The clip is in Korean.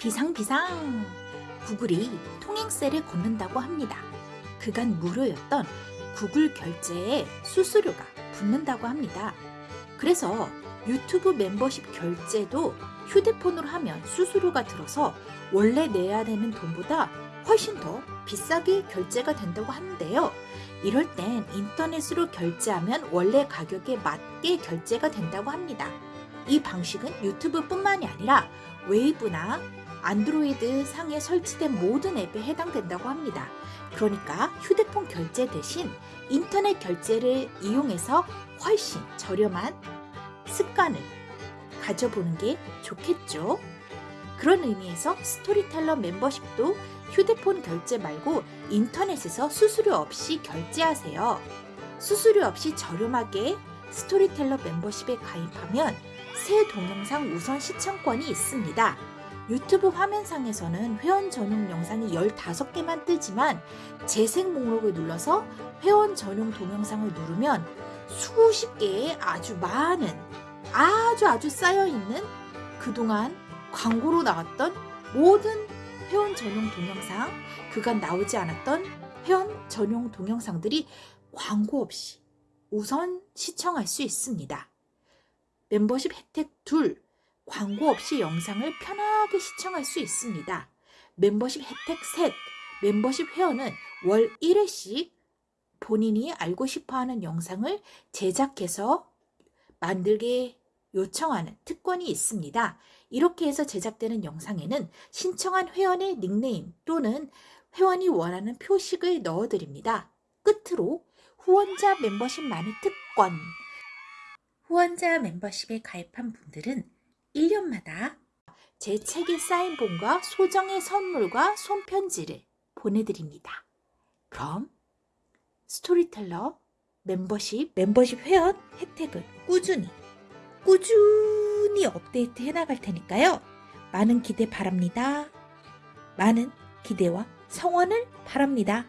비상비상! 구글이 통행세를 걷는다고 합니다. 그간 무료였던 구글 결제에 수수료가 붙는다고 합니다. 그래서 유튜브 멤버십 결제도 휴대폰으로 하면 수수료가 들어서 원래 내야 되는 돈보다 훨씬 더 비싸게 결제가 된다고 하는데요. 이럴 땐 인터넷으로 결제하면 원래 가격에 맞게 결제가 된다고 합니다. 이 방식은 유튜브뿐만이 아니라 웨이브나 안드로이드 상에 설치된 모든 앱에 해당된다고 합니다. 그러니까 휴대폰 결제 대신 인터넷 결제를 이용해서 훨씬 저렴한 습관을 가져보는 게 좋겠죠. 그런 의미에서 스토리텔러 멤버십도 휴대폰 결제 말고 인터넷에서 수수료 없이 결제하세요. 수수료 없이 저렴하게 스토리텔러 멤버십에 가입하면 새 동영상 우선 시청권이 있습니다. 유튜브 화면상에서는 회원 전용 영상이 15개만 뜨지만 재생 목록을 눌러서 회원 전용 동영상을 누르면 수십 개의 아주 많은 아주 아주 쌓여있는 그동안 광고로 나왔던 모든 회원 전용 동영상 그간 나오지 않았던 회원 전용 동영상들이 광고 없이 우선 시청할 수 있습니다. 멤버십 혜택 둘 광고 없이 영상을 편하게 시청할 수 있습니다. 멤버십 혜택 셋 멤버십 회원은 월 1회씩 본인이 알고 싶어하는 영상을 제작해서 만들게 요청하는 특권이 있습니다. 이렇게 해서 제작되는 영상에는 신청한 회원의 닉네임 또는 회원이 원하는 표식을 넣어드립니다. 끝으로 후원자 멤버십 만의 특권 후원자 멤버십에 가입한 분들은 1년마다 제 책의 사인본과 소정의 선물과 손편지를 보내드립니다. 그럼 스토리텔러 멤버십, 멤버십 회원 혜택을 꾸준히 꾸준히 업데이트 해나갈 테니까요. 많은 기대 바랍니다. 많은 기대와 성원을 바랍니다.